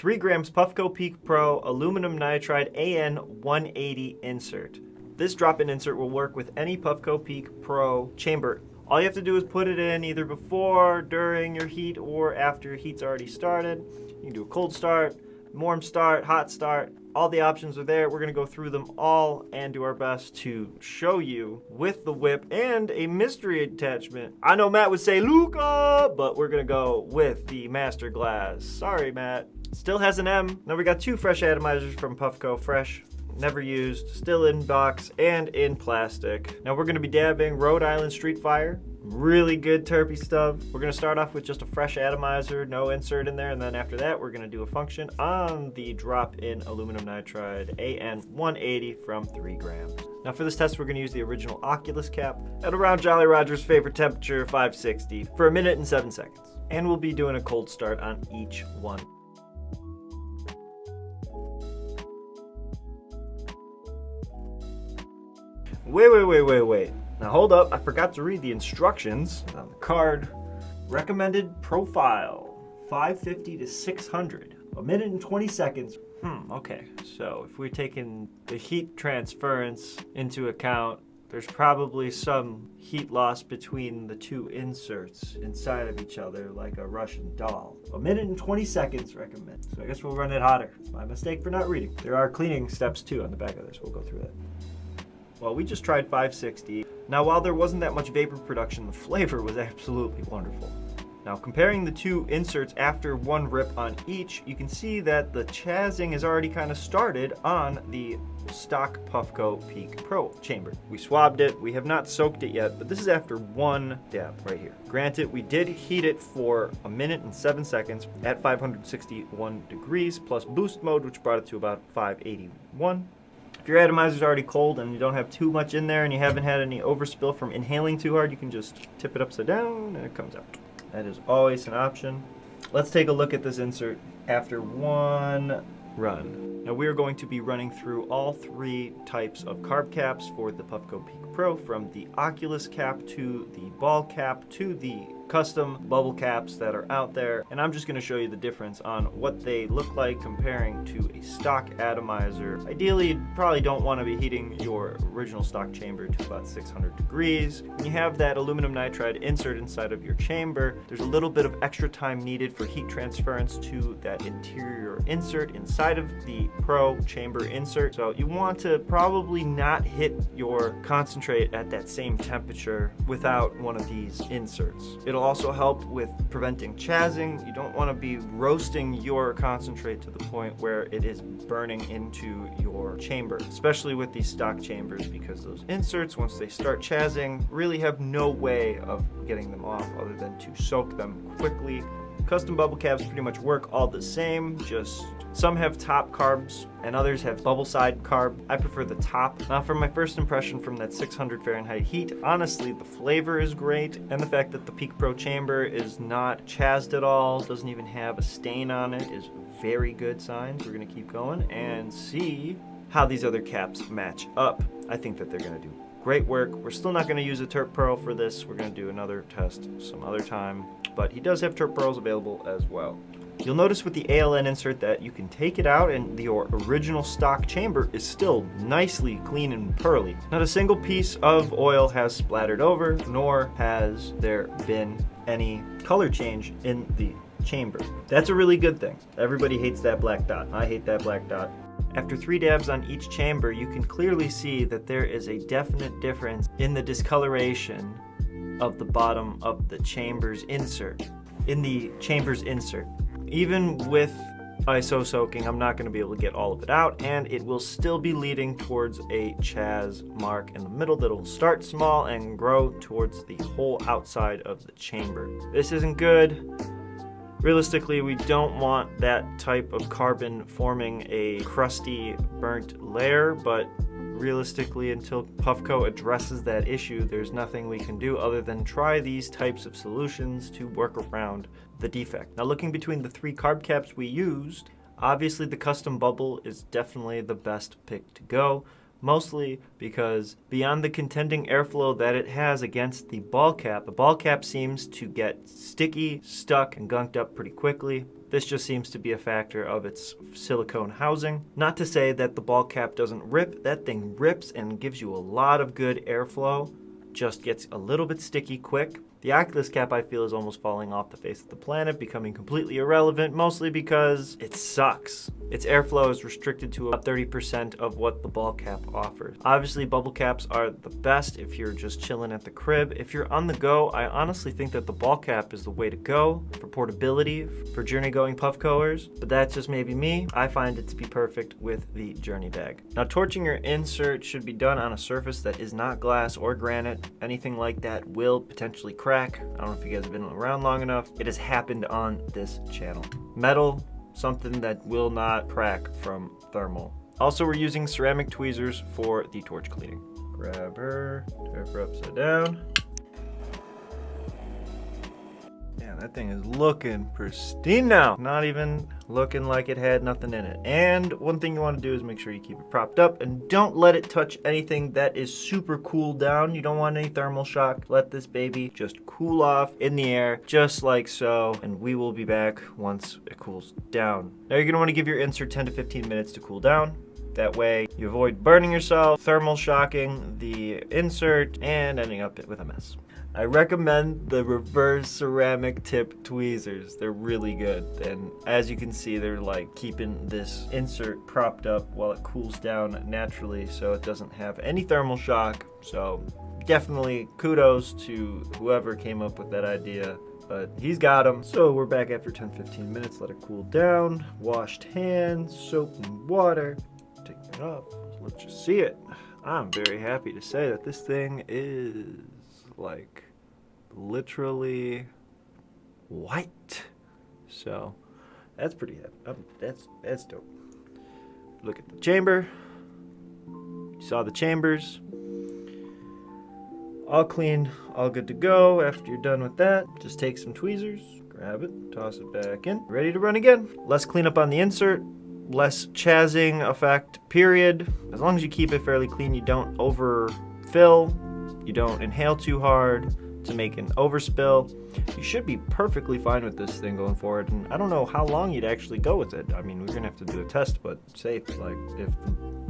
3 grams Puffco Peak Pro aluminum nitride AN180 insert. This drop-in insert will work with any Puffco Peak Pro chamber. All you have to do is put it in either before, during your heat, or after your heat's already started. You can do a cold start, warm start, hot start. All the options are there. We're gonna go through them all and do our best to show you with the whip and a mystery attachment. I know Matt would say Luca, but we're gonna go with the Master Glass. Sorry, Matt. Still has an M. Now we got two fresh atomizers from Puffco, fresh never used, still in box and in plastic. Now we're gonna be dabbing Rhode Island Street Fire. Really good terpy stuff. We're gonna start off with just a fresh atomizer, no insert in there, and then after that we're gonna do a function on the drop-in aluminum nitride AN180 from 3 grams. Now for this test we're gonna use the original Oculus cap at around Jolly Roger's favorite temperature, 560, for a minute and 7 seconds. And we'll be doing a cold start on each one. Wait, wait, wait, wait, wait. Now hold up, I forgot to read the instructions on the card. Recommended profile, 550 to 600. A minute and 20 seconds. Hmm, okay. So if we're taking the heat transference into account, there's probably some heat loss between the two inserts inside of each other like a Russian doll. A minute and 20 seconds recommend. So I guess we'll run it hotter. It's my mistake for not reading. There are cleaning steps too on the back of this. We'll go through that. Well, we just tried 560. Now, while there wasn't that much vapor production, the flavor was absolutely wonderful. Now, comparing the two inserts after one rip on each, you can see that the chazing has already kind of started on the stock Puffco Peak Pro chamber. We swabbed it, we have not soaked it yet, but this is after one dab right here. Granted, we did heat it for a minute and seven seconds at 561 degrees plus boost mode, which brought it to about 581. If your atomizer is already cold and you don't have too much in there and you haven't had any overspill from inhaling too hard, you can just tip it upside down and it comes out. That is always an option. Let's take a look at this insert after one run. Now we are going to be running through all three types of carb caps for the Puffco Peak Pro from the Oculus cap to the ball cap to the custom bubble caps that are out there and I'm just going to show you the difference on what they look like comparing to a stock atomizer. Ideally you probably don't want to be heating your original stock chamber to about 600 degrees. When you have that aluminum nitride insert inside of your chamber there's a little bit of extra time needed for heat transference to that interior insert inside of the Pro chamber insert so you want to probably not hit your concentrate at that same temperature without one of these inserts. It'll It'll also help with preventing chazing. You don't want to be roasting your concentrate to the point where it is burning into your chamber, especially with these stock chambers because those inserts, once they start chazing, really have no way of getting them off other than to soak them quickly Custom bubble caps pretty much work all the same, just some have top carbs and others have bubble side carb. I prefer the top. Now for my first impression from that 600 Fahrenheit heat, honestly the flavor is great and the fact that the Peak Pro chamber is not chazzed at all, doesn't even have a stain on it is very good signs. We're gonna keep going and see how these other caps match up. I think that they're gonna do great work. We're still not gonna use a Terp Pearl for this. We're gonna do another test some other time but he does have Terp pearls available as well. You'll notice with the ALN insert that you can take it out and your original stock chamber is still nicely clean and pearly. Not a single piece of oil has splattered over, nor has there been any color change in the chamber. That's a really good thing. Everybody hates that black dot. I hate that black dot. After three dabs on each chamber, you can clearly see that there is a definite difference in the discoloration of the bottom of the chamber's insert, in the chamber's insert. Even with ISO soaking, I'm not going to be able to get all of it out, and it will still be leading towards a Chaz mark in the middle that will start small and grow towards the whole outside of the chamber. This isn't good. Realistically, we don't want that type of carbon forming a crusty, burnt layer, but realistically, until Puffco addresses that issue, there's nothing we can do other than try these types of solutions to work around the defect. Now looking between the three carb caps we used, obviously the custom bubble is definitely the best pick to go mostly because beyond the contending airflow that it has against the ball cap, the ball cap seems to get sticky, stuck, and gunked up pretty quickly. This just seems to be a factor of its silicone housing. Not to say that the ball cap doesn't rip, that thing rips and gives you a lot of good airflow, just gets a little bit sticky quick. The Oculus cap I feel is almost falling off the face of the planet, becoming completely irrelevant, mostly because it sucks. Its airflow is restricted to about 30% of what the ball cap offers. Obviously, bubble caps are the best if you're just chilling at the crib. If you're on the go, I honestly think that the ball cap is the way to go for portability, for journey going puff Puffcoers, but that's just maybe me. I find it to be perfect with the journey bag. Now, torching your insert should be done on a surface that is not glass or granite. Anything like that will potentially crack. I don't know if you guys have been around long enough. It has happened on this channel. Metal, something that will not crack from thermal. Also, we're using ceramic tweezers for the torch cleaning. Grab her, turn her upside down. That thing is looking pristine now. Not even looking like it had nothing in it. And one thing you want to do is make sure you keep it propped up and don't let it touch anything that is super cooled down. You don't want any thermal shock. Let this baby just cool off in the air just like so. And we will be back once it cools down. Now you're going to want to give your insert 10 to 15 minutes to cool down. That way you avoid burning yourself, thermal shocking the insert, and ending up with a mess. I recommend the reverse ceramic tip tweezers. They're really good. And as you can see, they're like keeping this insert propped up while it cools down naturally so it doesn't have any thermal shock. So definitely kudos to whoever came up with that idea but he's got them. So we're back after 10-15 minutes, let it cool down, washed hands, soap and water, take it off, let you see it. I'm very happy to say that this thing is like literally white. So that's pretty Um, that's that's dope. Look at the chamber. You saw the chambers. All clean, all good to go. After you're done with that, just take some tweezers, grab it, toss it back in. Ready to run again. Less cleanup on the insert, less chazzing effect, period. As long as you keep it fairly clean, you don't overfill, you don't inhale too hard to make an overspill. You should be perfectly fine with this thing going forward. And I don't know how long you'd actually go with it. I mean, we're gonna have to do a test, but safe. Like if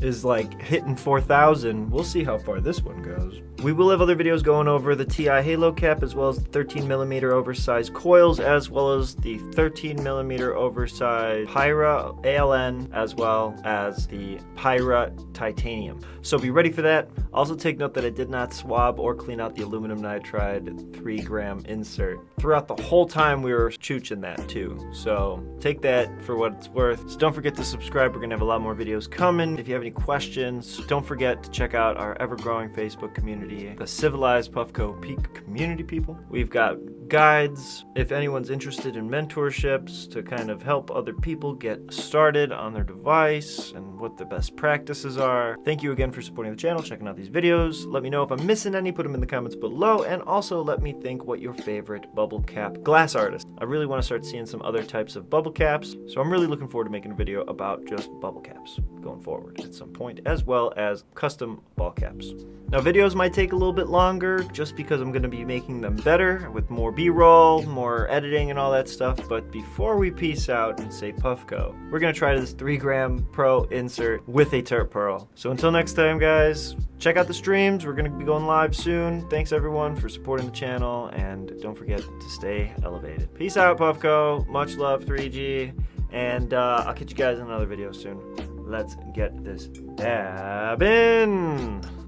is like hitting 4,000, we'll see how far this one goes. We will have other videos going over the TI Halo cap as well as the 13 millimeter oversized coils as well as the 13 millimeter oversized Pyra ALN as well as the Pyra titanium. So be ready for that. Also take note that I did not swab or clean out the aluminum nitride 3 gram insert. Throughout the whole time we were chooching that too. So take that for what it's worth. So don't forget to subscribe. We're to have a lot more videos coming. If you have any questions, don't forget to check out our ever-growing Facebook community, the Civilized Puffco Peak Community People. We've got guides if anyone's interested in mentorships to kind of help other people get started on their device and what the best practices are. Thank you again for supporting the channel, checking out these videos. Let me know if I'm missing any, put them in the comments below, and also let me think what your favorite bubble cap glass artist. I really want to start seeing some other types of bubble caps, so I'm really looking forward to making a video about just bubble caps going forward at some point, as well as custom ball caps. Now videos might take a little bit longer just because I'm going to be making them better with more b-roll, more editing and all that stuff, but before we peace out and say Puffco, we're going to try this 3 gram pro insert with a Terp Pearl. So until next time guys, check out the streams, we're going to be going live soon. Thanks everyone for supporting the channel and don't forget to stay elevated. Peace out Puffco, much love 3G, and uh, I'll catch you guys in another video soon. Let's get this dab in!